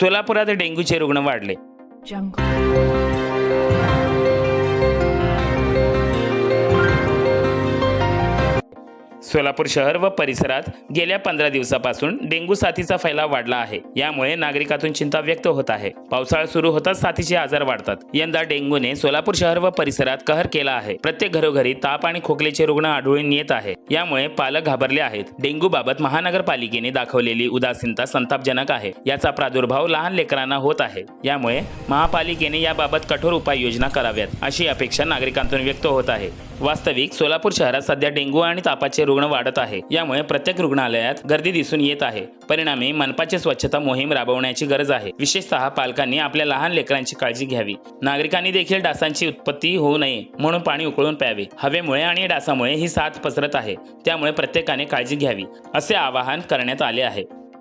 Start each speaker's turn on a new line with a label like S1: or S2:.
S1: सोलापुरात डेंग्यूचे रुग्ण वाढले. सोलापूर शहर व परिसरात गेल्या पंधरा दिवसापासून डेंग्यू साथीचा फैलाव वाढला आहे. यामुळे नागरिकातून चिंता व्यक्त होत आहे. पावसाळा सुरू होताच साथीचे आजार वाढतात. यंदा डेंग्यूने सोलापूर शहर व परिसरात कहर केला आहे. प्रत्येक घरोघरी ताप आणि खोकलेचे रुग्ण आढळून येत आहे. यामुळे पालक घाबरले आहेत. डेंग्यू बाबत महानगरपालिकेने दाखवलेली उदासीनता संतापजनक आहे. याचा प्रादुर्भाव लहान लेकरांना होत आहे. यामुळे महापालिकेने याबाबत कठोर उपाययोजना कराव्यात अशी अपेक्षा नागरिकांतून व्यक्त होत आहे. वास्तविक सोलापूर शहरात सध्या डेंग्यू आणि तापाचे रुग्ण वाढत आहे. यामुळे प्रत्येक रुग्णालयात गर्दी दिसून येत आहे. परिणामी मनपाची स्वच्छता मोहीम राबवण्याची गरज आहे. विशेषतः पालकांनी आपल्या लहान लेकरांची काळजी घ्यावी. नागरिकांनी देखील डासांची उत्पत्ती होऊ नये म्हणून पाणी उकळून प्यावे. हवेमुळे आणि डासामुळे ही साथ पसरत आहे. त्यामुळे प्रत्येकाने काळजी घ्यावी असे आवाहन करण्यात आले आहे.